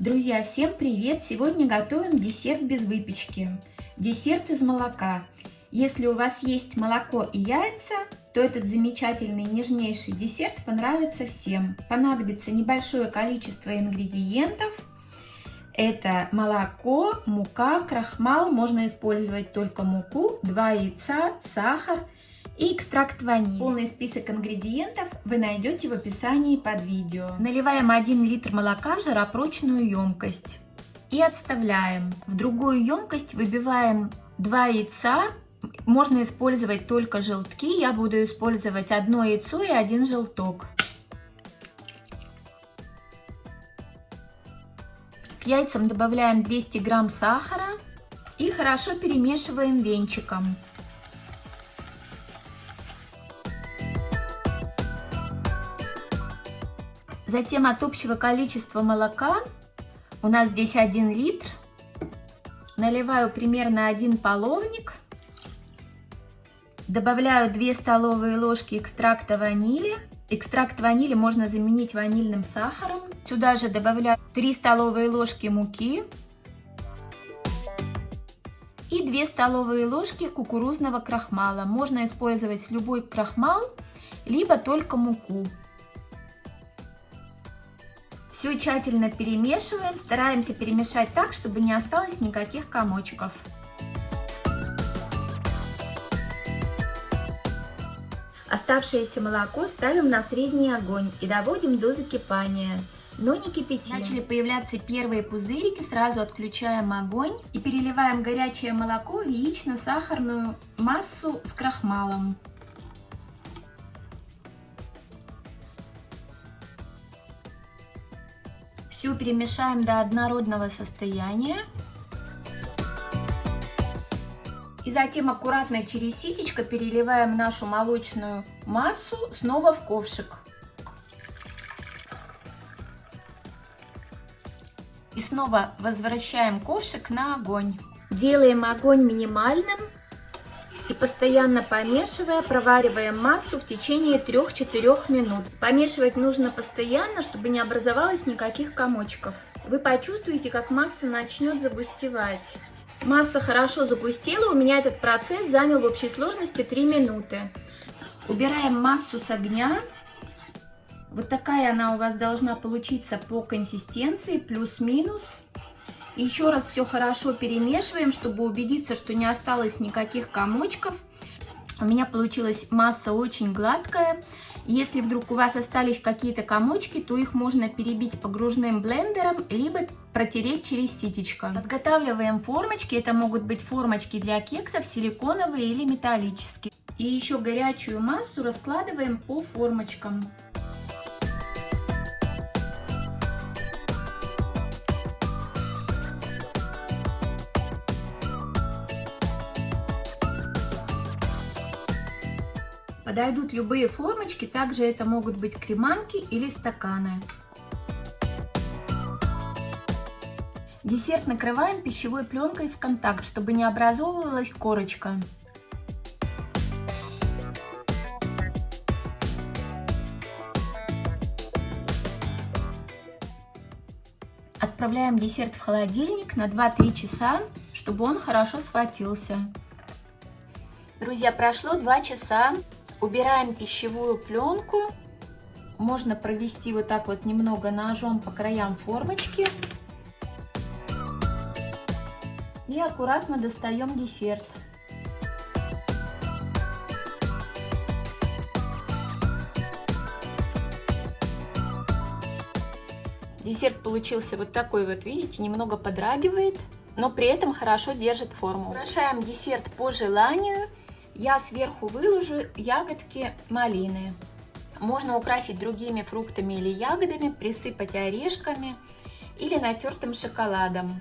Друзья, всем привет! Сегодня готовим десерт без выпечки. Десерт из молока. Если у вас есть молоко и яйца, то этот замечательный нежнейший десерт понравится всем. Понадобится небольшое количество ингредиентов. Это молоко, мука, крахмал, можно использовать только муку, 2 яйца, сахар и экстракт ванили. Полный список ингредиентов вы найдете в описании под видео. Наливаем 1 литр молока в жаропрочную емкость и отставляем. В другую емкость выбиваем 2 яйца. Можно использовать только желтки. Я буду использовать одно яйцо и один желток. К яйцам добавляем 200 грамм сахара и хорошо перемешиваем венчиком. Затем от общего количества молока, у нас здесь 1 литр, наливаю примерно 1 половник, добавляю 2 столовые ложки экстракта ванили. Экстракт ванили можно заменить ванильным сахаром. Сюда же добавляю 3 столовые ложки муки и 2 столовые ложки кукурузного крахмала. Можно использовать любой крахмал, либо только муку. Все тщательно перемешиваем, стараемся перемешать так, чтобы не осталось никаких комочков. Оставшееся молоко ставим на средний огонь и доводим до закипания, но не кипятим. Начали появляться первые пузырики, сразу отключаем огонь и переливаем горячее молоко в яично-сахарную массу с крахмалом. Все перемешаем до однородного состояния. И затем аккуратно через ситечко переливаем нашу молочную массу снова в ковшик. И снова возвращаем ковшик на огонь. Делаем огонь минимальным постоянно помешивая, провариваем массу в течение 3-4 минут. Помешивать нужно постоянно, чтобы не образовалось никаких комочков. Вы почувствуете, как масса начнет загустевать. Масса хорошо загустела, у меня этот процесс занял в общей сложности 3 минуты. Убираем массу с огня. Вот такая она у вас должна получиться по консистенции, плюс-минус. Еще раз все хорошо перемешиваем, чтобы убедиться, что не осталось никаких комочков. У меня получилась масса очень гладкая. Если вдруг у вас остались какие-то комочки, то их можно перебить погружным блендером, либо протереть через ситечко. Подготавливаем формочки. Это могут быть формочки для кексов, силиконовые или металлические. И еще горячую массу раскладываем по формочкам. Подойдут любые формочки, также это могут быть креманки или стаканы. Десерт накрываем пищевой пленкой в контакт, чтобы не образовывалась корочка. Отправляем десерт в холодильник на 2-3 часа, чтобы он хорошо схватился. Друзья, прошло 2 часа. Убираем пищевую пленку. Можно провести вот так вот немного ножом по краям формочки. И аккуратно достаем десерт. Десерт получился вот такой вот, видите, немного подрагивает, но при этом хорошо держит форму. Украшаем десерт по желанию я сверху выложу ягодки малины. Можно украсить другими фруктами или ягодами, присыпать орешками или натертым шоколадом.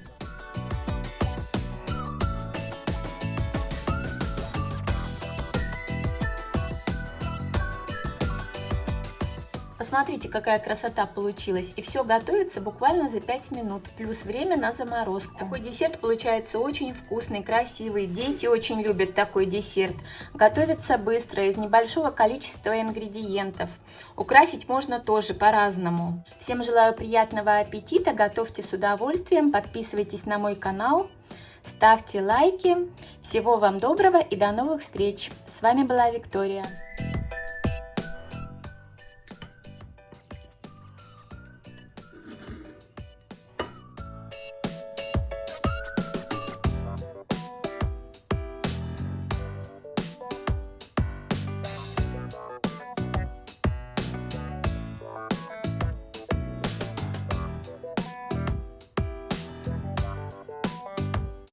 Посмотрите, какая красота получилась. И все готовится буквально за 5 минут, плюс время на заморозку. Такой десерт получается очень вкусный, красивый. Дети очень любят такой десерт. Готовится быстро, из небольшого количества ингредиентов. Украсить можно тоже по-разному. Всем желаю приятного аппетита, готовьте с удовольствием, подписывайтесь на мой канал. Ставьте лайки. Всего вам доброго и до новых встреч. С вами была Виктория.